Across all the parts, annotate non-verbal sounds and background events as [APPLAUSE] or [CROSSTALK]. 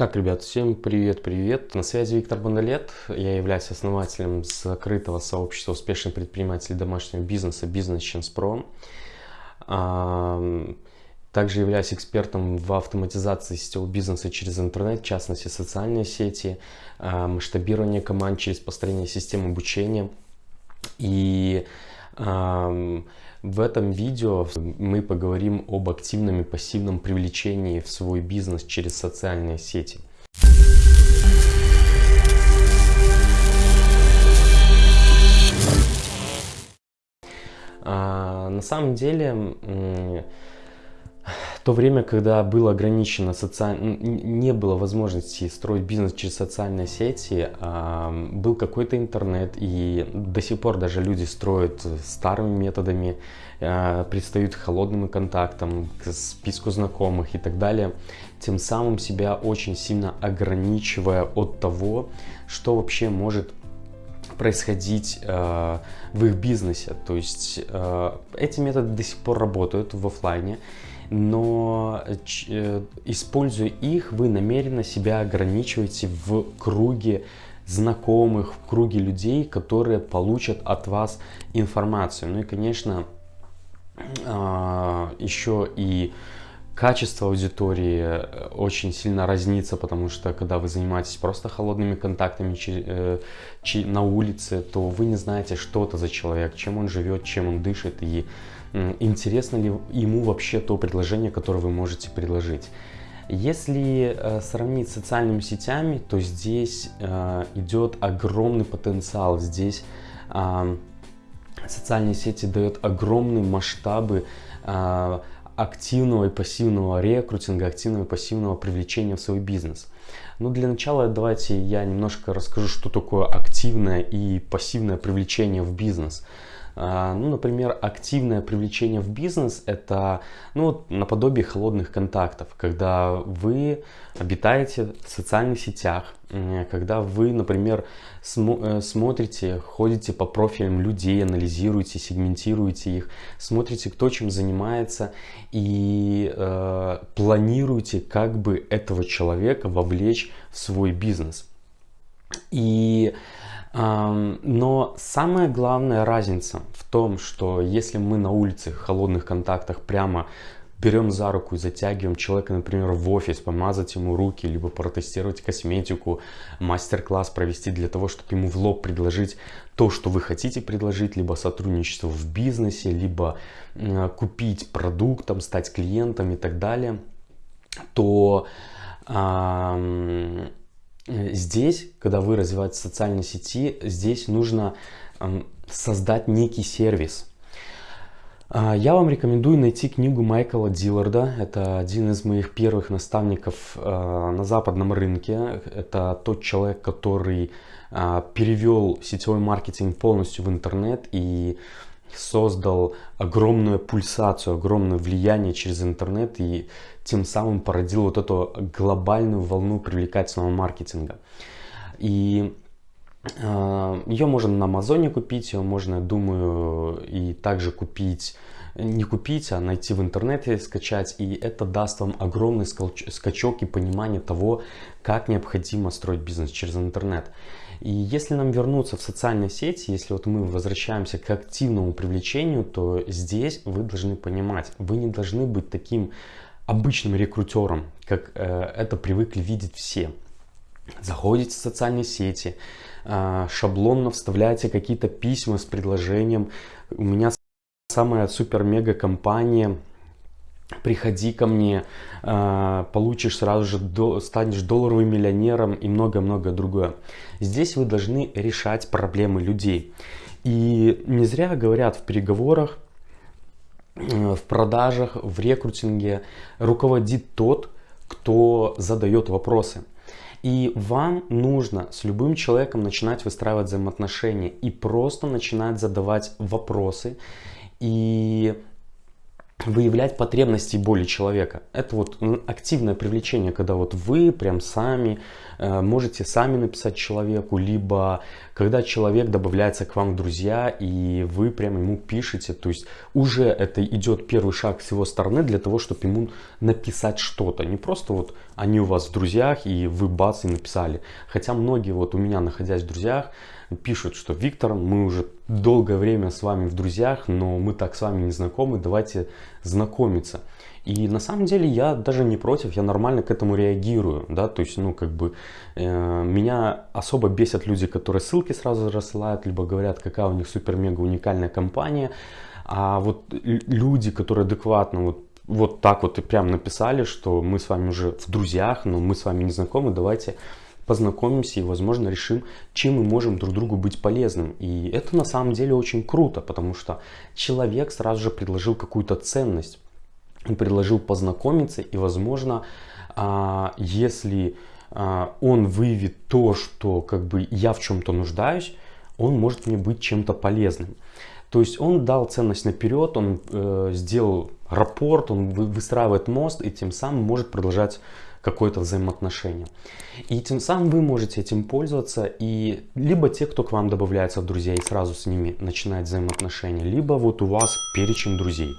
Так, ребят, всем привет-привет. На связи Виктор Бондолет. Я являюсь основателем закрытого сообщества успешных предпринимателей домашнего бизнеса Business Chance Pro. Также являюсь экспертом в автоматизации сетевого бизнеса через интернет, в частности социальные сети, а, масштабирование команд через построение систем обучения. И в этом видео мы поговорим об активном и пассивном привлечении в свой бизнес через социальные сети. А, на самом деле то время, когда было ограничено социаль... не было возможности строить бизнес через социальные сети, был какой-то интернет, и до сих пор даже люди строят старыми методами, а, предстают холодным контактам, к списку знакомых и так далее, тем самым себя очень сильно ограничивая от того, что вообще может происходить э, в их бизнесе. То есть э, эти методы до сих пор работают в офлайне но э, используя их, вы намеренно себя ограничиваете в круге знакомых, в круге людей, которые получат от вас информацию. Ну и, конечно, а, еще и качество аудитории э, очень сильно разнится, потому что когда вы занимаетесь просто холодными контактами э, на улице, то вы не знаете, что это за человек, чем он живет, чем он дышит и интересно ли ему вообще то предложение, которое вы можете предложить. Если э, сравнить с социальными сетями, то здесь э, идет огромный потенциал. Здесь э, социальные сети дают огромные масштабы э, активного и пассивного рекрутинга, активного и пассивного привлечения в свой бизнес. Ну, для начала давайте я немножко расскажу, что такое активное и пассивное привлечение в бизнес. А, ну, например, активное привлечение в бизнес – это ну, наподобие холодных контактов, когда вы обитаете в социальных сетях, когда вы, например, смо э, смотрите, ходите по профилям людей, анализируете, сегментируете их, смотрите, кто чем занимается и э, планируете, как бы этого человека вовлечь в свой бизнес. И но самая главная разница в том, что если мы на улице в холодных контактах прямо берем за руку и затягиваем человека, например, в офис, помазать ему руки, либо протестировать косметику, мастер-класс провести для того, чтобы ему в лоб предложить то, что вы хотите предложить, либо сотрудничество в бизнесе, либо купить продукт, там, стать клиентом и так далее, то здесь, когда вы развиваете социальные сети, здесь нужно создать некий сервис. А, я вам рекомендую найти книгу Майкла Дилларда. Это один из моих первых наставников э, на западном рынке. Это тот человек, который а, перевел сетевой маркетинг полностью в интернет и создал огромную пульсацию, огромное влияние через интернет и тем самым породил вот эту глобальную волну привлекательного маркетинга. И э, ее можно на Амазоне купить, ее можно, думаю, и также купить не купить, а найти в интернете, скачать. И это даст вам огромный скачок и понимание того, как необходимо строить бизнес через интернет. И если нам вернуться в социальные сети, если вот мы возвращаемся к активному привлечению, то здесь вы должны понимать, вы не должны быть таким обычным рекрутером, как э, это привыкли видеть все. Заходите в социальные сети, э, шаблонно вставляете какие-то письма с предложением. У меня самая супер-мега компания приходи ко мне, а, получишь сразу же, станешь долларовым миллионером и много-много другое. Здесь вы должны решать проблемы людей. И не зря говорят в переговорах, э, в продажах, в рекрутинге руководит тот, кто задает вопросы. И вам нужно с любым человеком начинать выстраивать взаимоотношения и просто начинать задавать вопросы. И выявлять потребности и боли человека. Это вот активное привлечение, когда вот вы прям сами э, можете сами написать человеку, либо когда человек добавляется к вам в друзья и вы прям ему пишете, то есть уже это идет первый шаг с его стороны для того, чтобы ему написать что-то. Не просто вот они у вас в друзьях и вы бац и написали. Хотя многие вот у меня находясь в друзьях, пишут, что Виктор, мы уже долгое время с вами в друзьях, но мы так с вами не знакомы, давайте знакомиться. И на самом деле я даже не против, я нормально к этому реагирую, да, то есть, ну, как бы, э, меня особо бесят люди, которые ссылки сразу рассылают, либо говорят, какая у них супер-мега уникальная компания, а вот люди, которые адекватно вот вот так вот и прям написали, что мы с вами уже в друзьях, но мы с вами не знакомы, давайте познакомимся и, возможно, решим, чем мы можем друг другу быть полезным. И это на самом деле очень круто, потому что человек сразу же предложил какую-то ценность. Он предложил познакомиться и, возможно, а, если а, он выявит то, что как бы я в чем-то нуждаюсь, он может мне быть чем-то полезным. То есть он дал ценность наперед, он э, сделал рапорт, он выстраивает мост и тем самым может продолжать какое-то взаимоотношение. И тем самым вы можете этим пользоваться, и либо те, кто к вам добавляется в друзья и сразу с ними начинает взаимоотношения, либо вот у вас перечень друзей,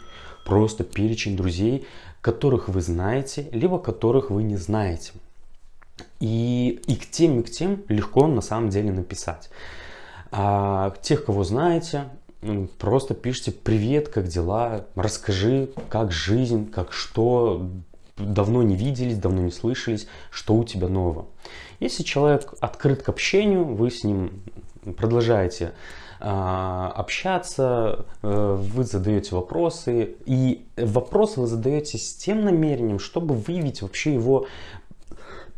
просто перечень друзей, которых вы знаете, либо которых вы не знаете. И, и к тем, и к тем легко на самом деле написать. А тех, кого знаете, просто пишите «Привет, как дела?», «Расскажи, как жизнь, как что, давно не виделись, давно не слышались, что у тебя нового. Если человек открыт к общению, вы с ним продолжаете а, общаться, э, вы задаете вопросы, и вопросы вы задаете с тем намерением, чтобы выявить вообще его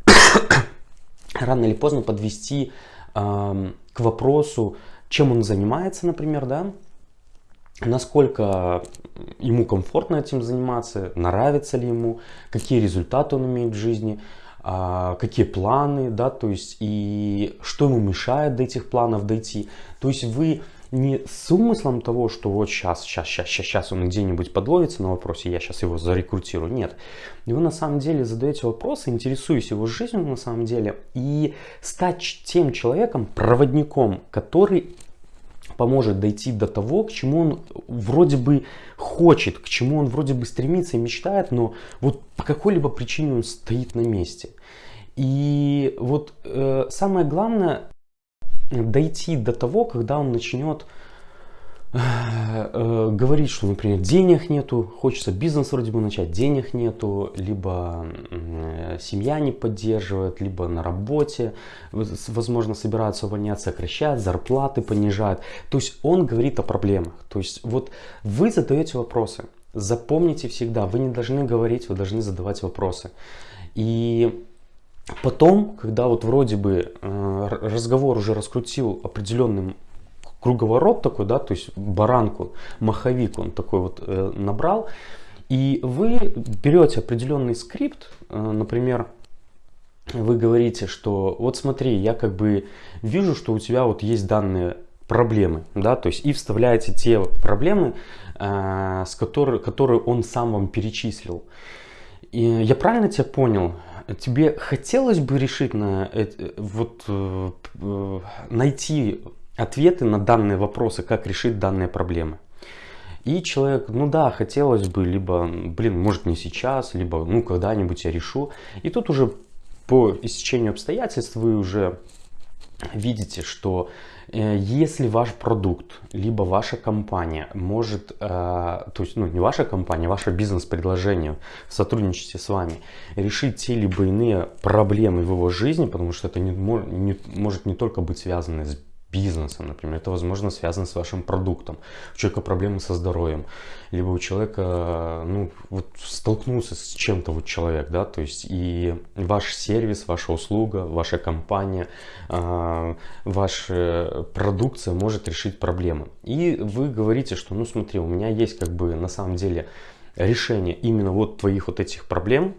[COUGHS] рано или поздно подвести к вопросу, чем он занимается, например, да, насколько ему комфортно этим заниматься, нравится ли ему, какие результаты он имеет в жизни, а, какие планы, да, то есть и что ему мешает до этих планов дойти. То есть вы не с умыслом того, что вот сейчас, сейчас, сейчас, сейчас, он где-нибудь подловится на вопросе, я сейчас его зарекрутирую. Нет. Вы на самом деле задаете вопросы, интересуясь его жизнью на самом деле, и стать тем человеком, проводником, который поможет дойти до того, к чему он вроде бы хочет, к чему он вроде бы стремится и мечтает, но вот по какой-либо причине он стоит на месте. И вот э, самое главное дойти до того, когда он начнет Э, говорить, что, например, денег нету, хочется бизнес вроде бы начать, денег нету, либо семья не поддерживает, либо на работе, возможно, собираются увольняться, сокращать, зарплаты понижают. То есть он говорит о проблемах. То есть вот вы задаете вопросы. Запомните всегда, вы не должны говорить, вы должны задавать вопросы. И потом, когда вот вроде бы э, разговор уже раскрутил определенным круговорот такой, да, то есть баранку, маховик он такой вот э, набрал. И вы берете определенный скрипт, э, например, вы говорите, что вот смотри, я как бы вижу, что у тебя вот есть данные проблемы, да, то есть и вставляете те проблемы, э, с которые, которые он сам вам перечислил. И я правильно тебя понял? Тебе хотелось бы решить на вот э, э, найти ответы на данные вопросы, как решить данные проблемы. И человек, ну да, хотелось бы, либо, блин, может не сейчас, либо, ну, когда-нибудь я решу. И тут уже по истечению обстоятельств вы уже видите, что э, если ваш продукт, либо ваша компания может, э, то есть, ну, не ваша компания, ваше бизнес-предложение в сотрудничестве с вами решить те либо иные проблемы в его жизни, потому что это не, не, может не только быть связано с бизнесом, например, это, возможно, связано с вашим продуктом. У человека проблемы со здоровьем, либо у человека, ну, вот столкнулся с чем-то вот человек, да, то есть и ваш сервис, ваша услуга, ваша компания, э, ваша продукция может решить проблемы. И вы говорите, что, ну, смотри, у меня есть как бы на самом деле решение именно вот твоих вот этих проблем,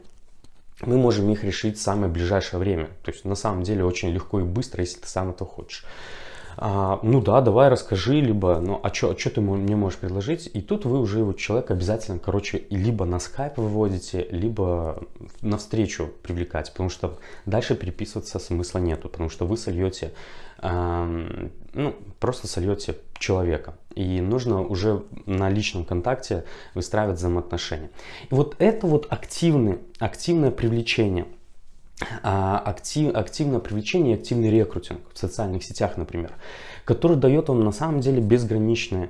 мы можем их решить в самое ближайшее время. То есть на самом деле очень легко и быстро, если ты сам это хочешь. А, ну да, давай расскажи, либо, ну а что ты мне можешь предложить? И тут вы уже вот человек обязательно, короче, либо на скайп выводите, либо на встречу привлекать, потому что дальше переписываться смысла нету, потому что вы сольете, э, ну, просто сольете человека. И нужно уже на личном контакте выстраивать взаимоотношения. И вот это вот активный, активное привлечение – актив, активное привлечение активный рекрутинг в социальных сетях, например, который дает вам на самом деле безграничные а,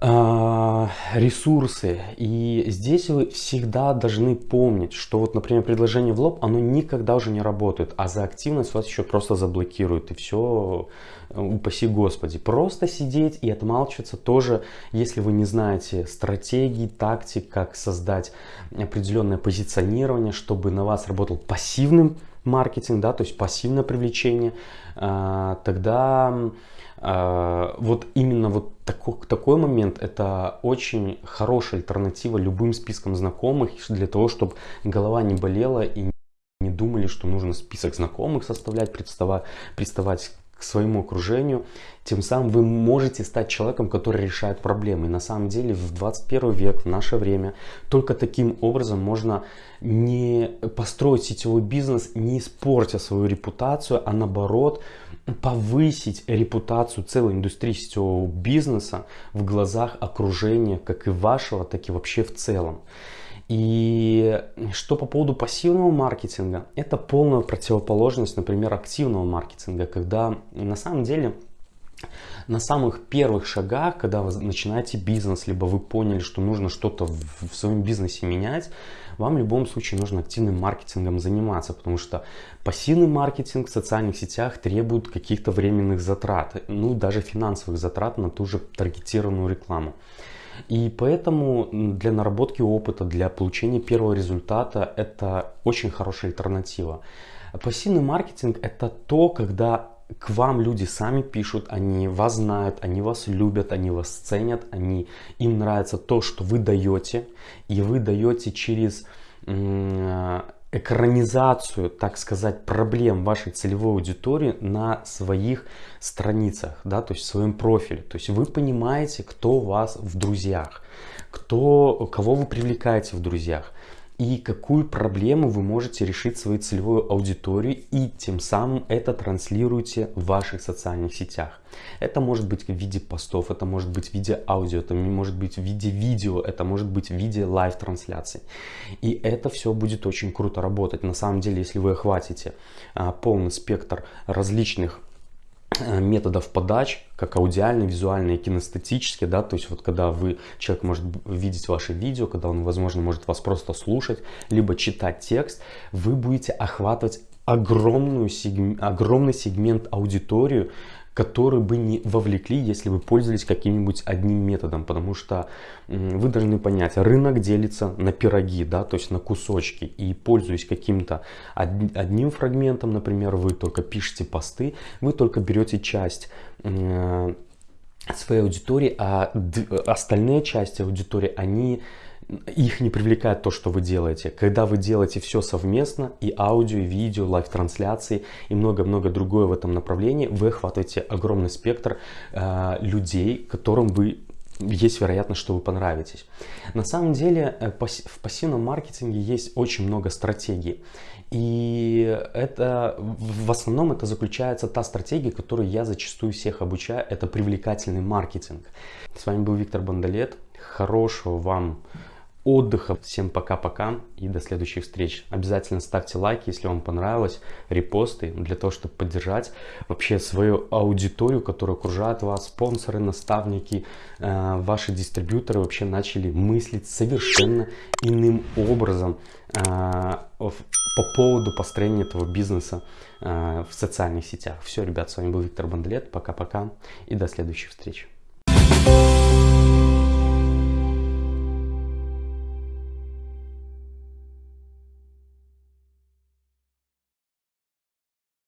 ресурсы. И здесь вы всегда должны помнить, что вот, например, предложение в лоб, оно никогда уже не работает, а за активность вас еще просто заблокируют, и все, упаси господи. Просто сидеть и отмалчиваться тоже, если вы не знаете стратегии, тактик, как создать определенное позиционирование, чтобы на вас работал пассивным маркетинг, да, то есть пассивное привлечение, а, тогда а, вот именно вот такой, такой момент это очень хорошая альтернатива любым спискам знакомых для того, чтобы голова не болела и не думали, что нужно список знакомых составлять, приставать, приставать к своему окружению. Тем самым вы можете стать человеком, который решает проблемы. И на самом деле в 21 век, в наше время, только таким образом можно не построить сетевой бизнес, не испортя свою репутацию, а наоборот повысить репутацию целой индустрии сетевого бизнеса в глазах окружения, как и вашего, так и вообще в целом. И что по поводу пассивного маркетинга, это полная противоположность, например, активного маркетинга, когда на самом деле на самых первых шагах, когда вы начинаете бизнес, либо вы поняли, что нужно что-то в, в своем бизнесе менять, вам в любом случае нужно активным маркетингом заниматься, потому что пассивный маркетинг в социальных сетях требует каких-то временных затрат, ну даже финансовых затрат на ту же таргетированную рекламу. И поэтому для наработки опыта, для получения первого результата это очень хорошая альтернатива. Пассивный маркетинг это то, когда к вам люди сами пишут, они вас знают, они вас любят, они вас ценят, они, им нравится то, что вы даете, и вы даете через экранизацию, так сказать, проблем вашей целевой аудитории на своих страницах, да, то есть в своем профиле. То есть вы понимаете, кто у вас в друзьях, кто, кого вы привлекаете в друзьях и какую проблему вы можете решить своей целевой аудитории и тем самым это транслируете в ваших социальных сетях. Это может быть в виде постов, это может быть в виде аудио, это может быть в виде видео, это может быть в виде live-трансляции. И это все будет очень круто работать. На самом деле, если вы охватите а, полный спектр различных методов подач, как аудиальный, визуальный и кинестетический, да, то есть вот когда вы, человек может видеть ваши видео, когда он, возможно, может вас просто слушать, либо читать текст, вы будете охватывать огромную, огромный сегмент аудиторию, которые бы не вовлекли, если вы пользовались каким-нибудь одним методом, потому что вы должны понять, рынок делится на пироги, да, то есть на кусочки, и пользуясь каким-то одним фрагментом, например, вы только пишете посты, вы только берете часть своей аудитории, а остальные части аудитории, они их не привлекает то, что вы делаете. Когда вы делаете все совместно, и аудио, и видео, live-трансляции, и много-много другое в этом направлении, вы охватываете огромный спектр э, людей, которым вы есть вероятность, что вы понравитесь. На самом деле э, в пассивном маркетинге есть очень много стратегий. И это в основном это заключается та стратегия, которую я зачастую всех обучаю. Это привлекательный маркетинг. С вами был Виктор Бондолет. Хорошего вам отдыха. Всем пока-пока и до следующих встреч. Обязательно ставьте лайки, если вам понравилось, репосты, для того, чтобы поддержать вообще свою аудиторию, которая окружает вас, спонсоры, наставники, э, ваши дистрибьюторы вообще начали мыслить совершенно иным образом э, по поводу построения этого бизнеса э, в социальных сетях. Все, ребят, с вами был Виктор Бандлет. Пока-пока и до следующих встреч.